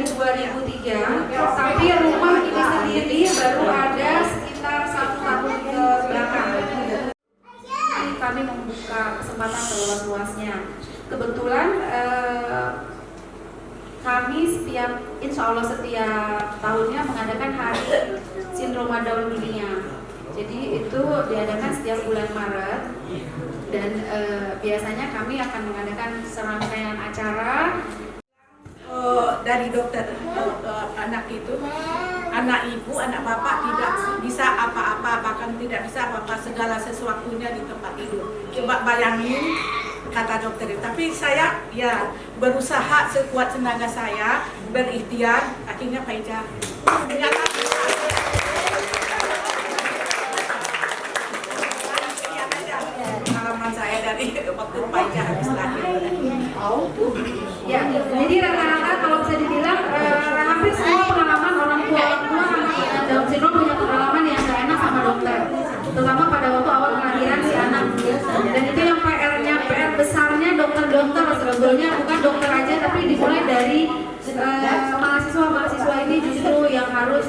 tiga, tapi rumah ini sendiri baru ada sekitar satu tahun ke belakang. Jadi kami membuka kesempatan seluas-luasnya. Kebetulan eh, kami setiap, insya Allah setiap tahunnya mengadakan hari sindroma Down dunia. Jadi itu diadakan setiap bulan Maret dan eh, biasanya kami akan mengadakan serangkaian acara dari dokter eh, anak itu. Anak ibu anak bapak tidak bisa apa-apa bahkan tidak bisa apa-apa segala sesuatunya di tempat tidur. Coba bayangin kata dokter itu. Tapi saya ya berusaha sekuat tenaga saya berikhtiar. Akhirnya Pak Ija ternyata pengalaman saya dari waktu habis lahir. Ya, jadi rata-rata kalau bisa dibilang eh, hampir semua pengalaman orang tua orang tua anak dengan Down syndrome punya pengalaman yang gak enak sama dokter, terutama pada waktu awal kelahiran si anak. Dan itu yang PR-nya, PR besarnya dokter-dokter sebetulnya bukan dokter aja, tapi dimulai dari eh, mahasiswa-mahasiswa ini justru yang harus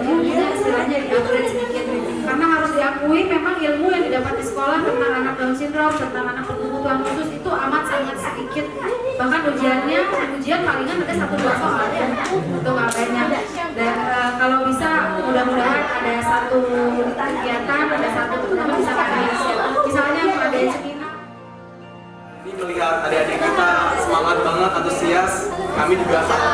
ilmunya istilahnya di-upgrade sedikit. Karena harus diakui memang ilmu yang didapat di sekolah tentang anak Down syndrome, tentang anak berkebutuhan khusus itu amat sangat sedikit bahkan ujiannya ujian palingan ada satu dua soal ya itu nggak banyak dan eh, kalau bisa mudah-mudahan ada satu kegiatan ada satu teman kami juga sangat.